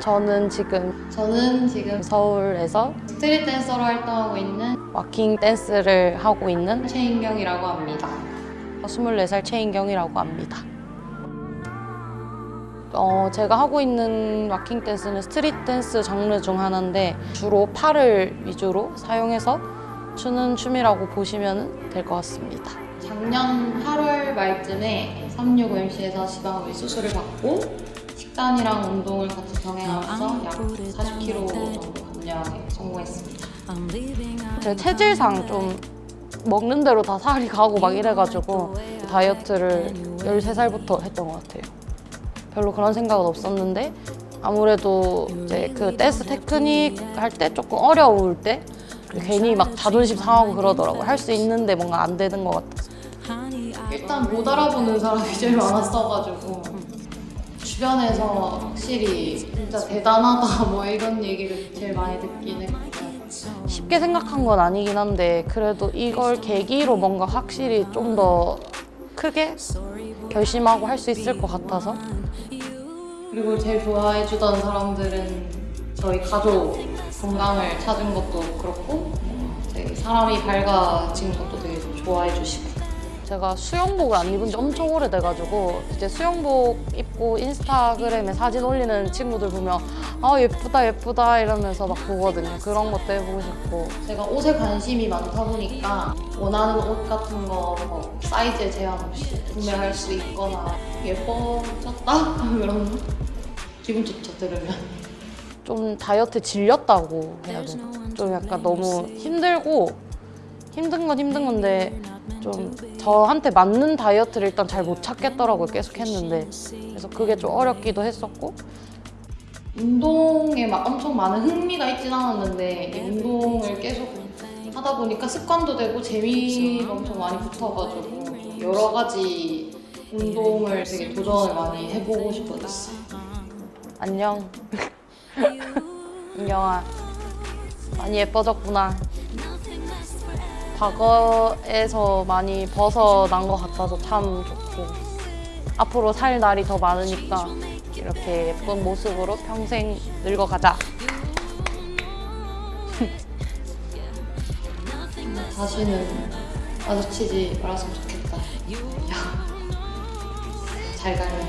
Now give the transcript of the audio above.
저는 지금 저는 지금 서울에서 street 댄서로 활동하고 있는 waacking 댄스를 하고 있는 최인경이라고 합니다. 24살 최인경이라고 합니다. 어, 제가 하고 있는 waacking 댄스는 street 댄스 장르 중 하나인데 주로 팔을 위주로 사용해서 추는 춤이라고 보시면 될 것 같습니다. 작년 8월 말쯤에 365MC에서 지방흡입 수술을 받고 식단이랑 운동을 같이 병행하면서 약 40kg 정도 감량에 성공했습니다. 제 체질상 좀 먹는 대로 다 살이 가고 막 이래가지고 다이어트를 13살부터 했던 것 같아요. 별로 그런 생각은 없었는데 아무래도 이제 그 댄스 테크닉 할 때 조금 어려울 때 괜히 막 자존심 상하고 그러더라고요. 할 수 있는데 뭔가 안 되는 것 같아서. 일단 못 알아보는 사람이 제일 많았어가지고 주변에서 확실히 진짜 대단하다 뭐 이런 얘기를 제일 많이 듣긴 했고 쉽게 생각한 건 아니긴 한데 그래도 이걸 계기로 뭔가 확실히 좀 더 크게 결심하고 할 수 있을 것 같아서. 그리고 제일 좋아해 주던 사람들은 저희 가족 건강을 찾은 것도 그렇고 되게 사람이 밝아진 것도 되게 좋아해 주시고 제가 수영복을 안 입은 지 엄청 오래돼가지고 이제 수영복 입고 인스타그램에 사진 올리는 친구들 보면 아 예쁘다 예쁘다 이러면서 막 보거든요. 그런 것도 해보고 싶고 제가 옷에 관심이 많다 보니까 원하는 옷 같은 거 뭐 사이즈에 제한 없이 구매할 수 있거나 예뻐졌다? 그런 거? 기분 좋죠 들으면 좀 다이어트 질렸다고 해야 되나? 좀 약간 너무 힘들고 힘든 건 힘든 건데 좀 저한테 맞는 다이어트를 일단 잘 못 찾겠더라고요. 계속 했는데. 그래서 그게 좀 어렵기도 했었고. 운동에 막 엄청 많은 흥미가 있진 않았는데 이 운동을 계속 하다 보니까 습관도 되고 재미가 엄청 많이 붙어가지고 여러 가지 운동을 되게 도전을 많이 해보고 싶어졌어요. 안녕. 인경아. 많이 예뻐졌구나 과거에서 많이 벗어난 것 같아서 참 좋고 앞으로 살 날이 더 많으니까 이렇게 예쁜 모습으로 평생 늙어가자 다시는 마주치지 말았으면 좋겠다. 야, 잘 가요.